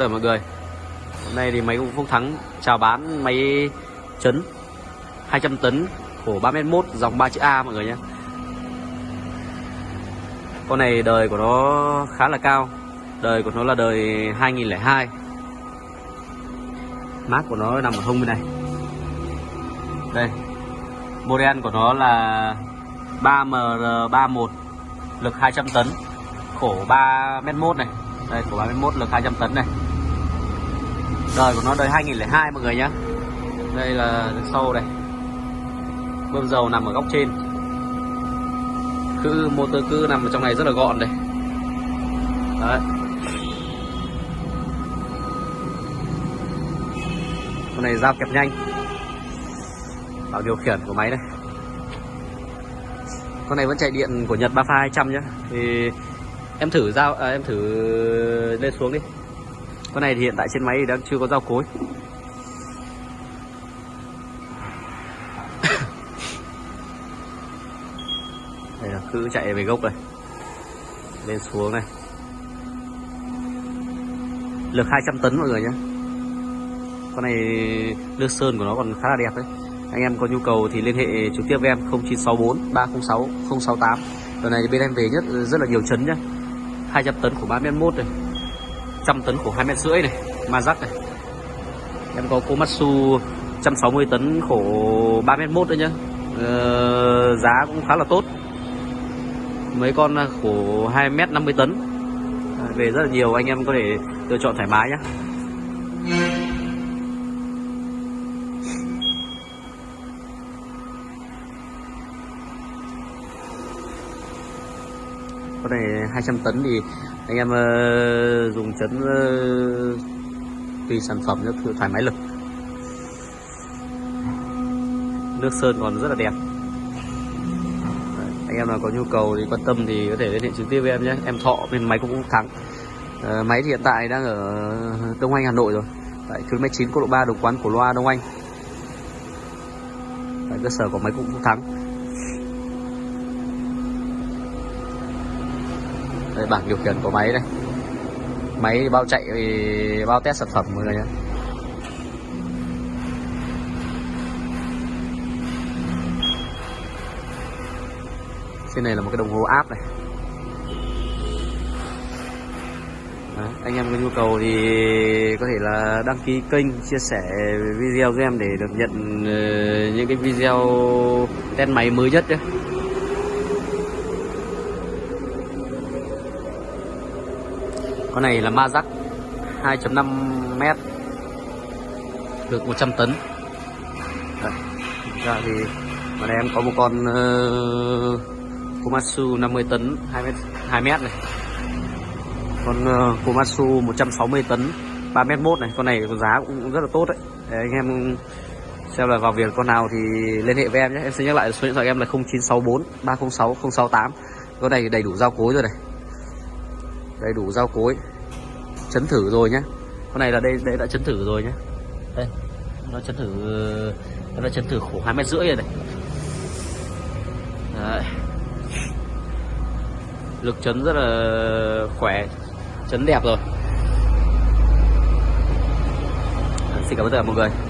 Rồi mọi người, Hôm nay thì máy cũng Phúc Thắng. Chào bán máy chấn 200 tấn khổ 3m1 dòng 3 chữ A mọi người nhé. Con này đời của nó khá là cao, Đời của nó là đời 2002 Mác của nó nằm ở hông bên này. Đây, Model của nó là 3MR31 Lực 200 tấn. Khổ 3m1 này. Đây, khổ 3m1 lực 200 tấn này đời của nó đời 2002 mọi người nhé đây là sâu đây. Bơm dầu nằm ở góc trên. Cư motor cư nằm ở trong này rất là gọn đây. Đấy. Con này dao kẹp nhanh. Bảo điều khiển của máy đây. Con này vẫn chạy điện của Nhật 3 pha 200 nhá. Thì em thử dao à, em thử lên xuống đi con này thì hiện tại trên máy thì đang chưa có dao cối. Đây là cứ chạy về gốc này. Lên xuống này. Lực 200 tấn mọi người nhé con này nước sơn của nó còn khá là đẹp đấy. Anh em có nhu cầu thì liên hệ trực tiếp với em 0964 306 068 Lần này bên em về nhất rất là nhiều chấn nhá. 200 tấn của 3 m1 này. 100 tấn khổ 2 mét rưỡi này Mazak này. Em có Komatsu 160 tấn khổ 3 mét 1 đấy nhá. Ờ, giá cũng khá là tốt. Mấy con à, khổ 2 mét 50 tấn. À, về rất là nhiều anh em có thể lựa chọn thoải mái nhé con này 200 tấn thì anh em uh, dùng chấn ờ, uh, tùy sản phẩm nó thoải mái lực. Nước sơn còn rất là đẹp. Đấy, anh em nào có nhu cầu thì quan tâm thì có thể liên hệ trực tiếp với em nhé. Em thọ bên máy cũng thắng uh, ờ, máy thì hiện tại đang ở đông anh hà nội rồi. Tại km 9 quốc lộ 3 đồng quán của loa đông anh. Tại cơ sở của máy cũng thắng đây bảng điều khiển của máy đây. Máy bao chạy thì bao test sản phẩm mọi người nhé. Trên này là một cái đồng hồ áp này. Đấy, anh em có nhu cầu thì có thể là đăng ký kênh chia sẻ video cho em để được nhận ờ, những cái video test máy mới nhất nhé. Con này là ma rắc 2.5 m được 100 tấn. Đây. ra thì ở đây em có một con uh, Komatsu 50 tấn 2 m 2 m này. Con uh, Komatsu 160 tấn 3 m 1 này. Con này giá cũng rất là tốt đấy. Để anh em xem là vào việc con nào thì liên hệ với em nhé. Em sẽ nhắc lại số điện thoại em là 0964 306 068 con này đầy đủ giao cối rồi này đầy đủ rau cối. Chấn thử rồi nhá. Con này là đây đây đã chấn thử rồi nhá. Đây, nó chấn thử, nó đã chấn thử khổ hai mét rưỡi rồi này. Đấy. lực chấn rất là khỏe, chấn đẹp rồi. Xin cảm ơn tất cả mọi người.